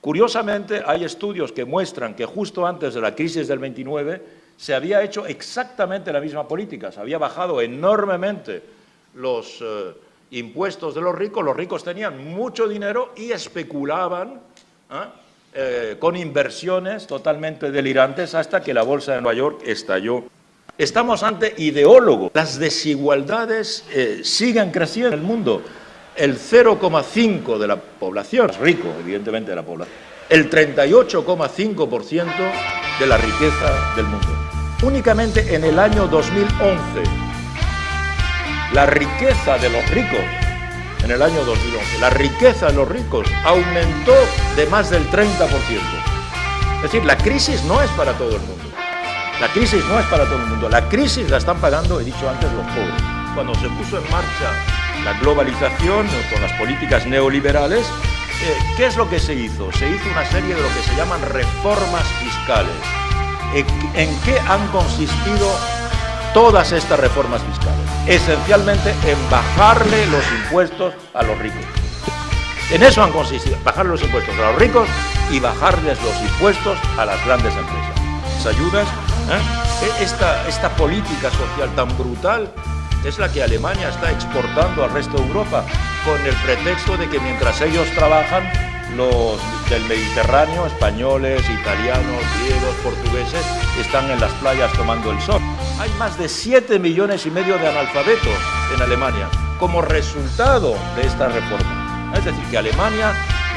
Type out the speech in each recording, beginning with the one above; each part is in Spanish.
Curiosamente, hay estudios que muestran que justo antes de la crisis del 29 se había hecho exactamente la misma política, se había bajado enormemente los eh, impuestos de los ricos, los ricos tenían mucho dinero y especulaban ¿ah? eh, con inversiones totalmente delirantes hasta que la bolsa de Nueva York estalló. Estamos ante ideólogos. Las desigualdades eh, siguen creciendo en el mundo. El 0,5 de la población rico, evidentemente, de la población. El 38,5% de la riqueza del mundo. Únicamente en el año 2011 la riqueza de los ricos en el año 2011, la riqueza de los ricos aumentó de más del 30%. Es decir, la crisis no es para todo el mundo. La crisis no es para todo el mundo. La crisis la están pagando, he dicho antes, los pobres. Cuando se puso en marcha la globalización con las políticas neoliberales, eh, ¿qué es lo que se hizo? Se hizo una serie de lo que se llaman reformas fiscales. ¿En qué han consistido todas estas reformas fiscales? Esencialmente en bajarle los impuestos a los ricos. En eso han consistido, bajar los impuestos a los ricos y bajarles los impuestos a las grandes empresas. Las ayudas, ¿eh? E, esta, esta política social tan brutal es la que Alemania está exportando al resto de Europa con el pretexto de que mientras ellos trabajan, los del Mediterráneo, españoles, italianos, griegos, portugueses, están en las playas tomando el sol. Hay más de 7 millones y medio de analfabetos en Alemania como resultado de esta reforma. Es decir, que Alemania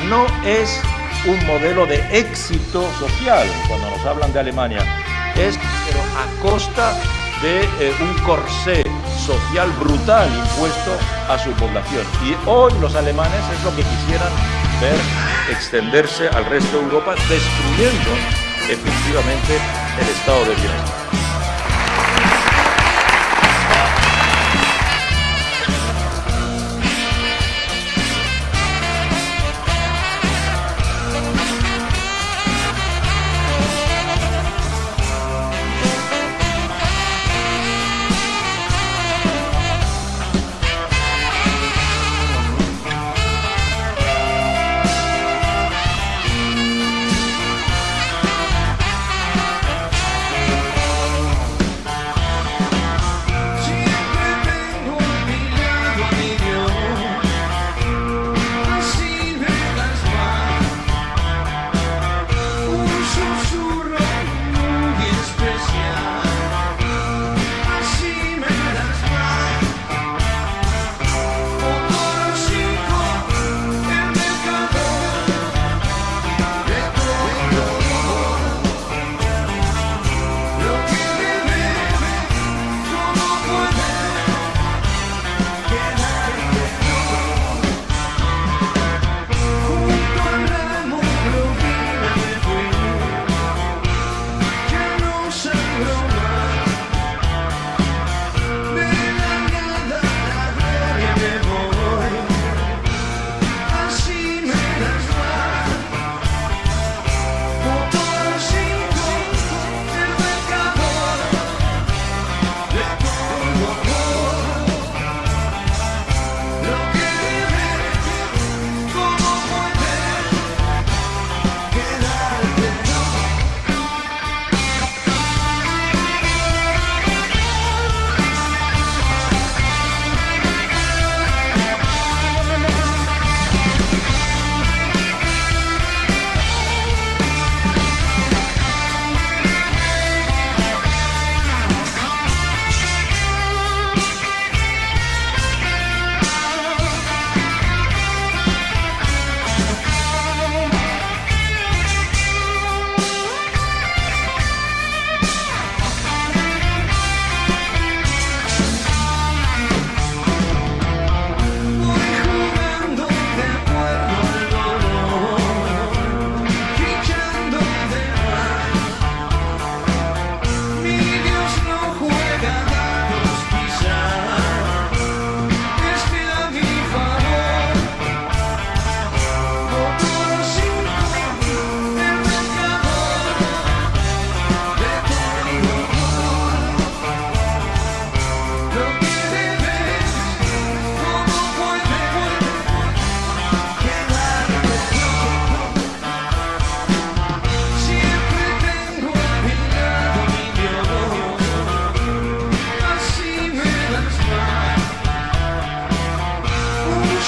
no es un modelo de éxito social cuando nos hablan de Alemania, es pero a costa de eh, un corsé social brutal impuesto a su población. Y hoy los alemanes es lo que quisieran ver extenderse al resto de Europa, destruyendo efectivamente el estado de bienestar.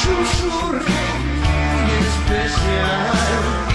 susurro muy especial.